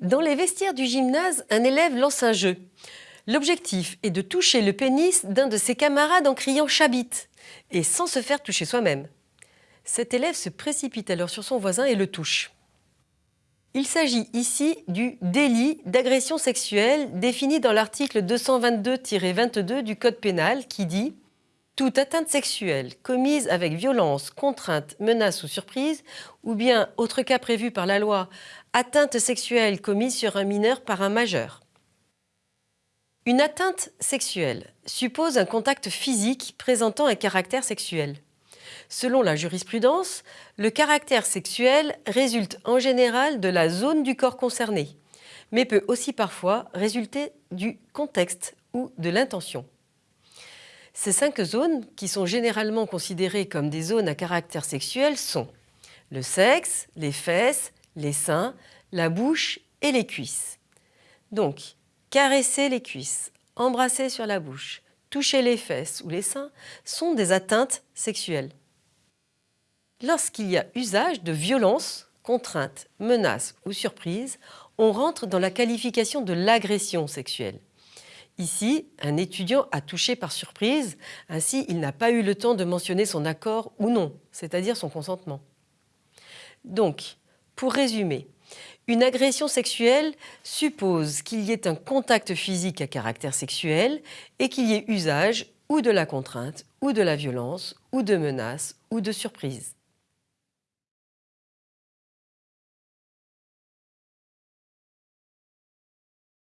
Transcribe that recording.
Dans les vestiaires du gymnase, un élève lance un jeu. L'objectif est de toucher le pénis d'un de ses camarades en criant « chabit » et sans se faire toucher soi-même. Cet élève se précipite alors sur son voisin et le touche. Il s'agit ici du délit d'agression sexuelle défini dans l'article 222-22 du Code pénal qui dit « Toute atteinte sexuelle commise avec violence, contrainte, menace ou surprise, ou bien, autre cas prévu par la loi, atteinte sexuelle commise sur un mineur par un majeur ». Une atteinte sexuelle suppose un contact physique présentant un caractère sexuel. Selon la jurisprudence, le caractère sexuel résulte en général de la zone du corps concerné, mais peut aussi parfois résulter du contexte ou de l'intention. Ces cinq zones, qui sont généralement considérées comme des zones à caractère sexuel, sont le sexe, les fesses, les seins, la bouche et les cuisses. Donc, caresser les cuisses, embrasser sur la bouche, toucher les fesses ou les seins sont des atteintes sexuelles lorsqu'il y a usage de violence, contrainte, menace ou surprise, on rentre dans la qualification de l'agression sexuelle. Ici, un étudiant a touché par surprise, ainsi il n'a pas eu le temps de mentionner son accord ou non, c'est-à-dire son consentement. Donc, pour résumer, une agression sexuelle suppose qu'il y ait un contact physique à caractère sexuel et qu'il y ait usage ou de la contrainte, ou de la violence, ou de menace, ou de surprise.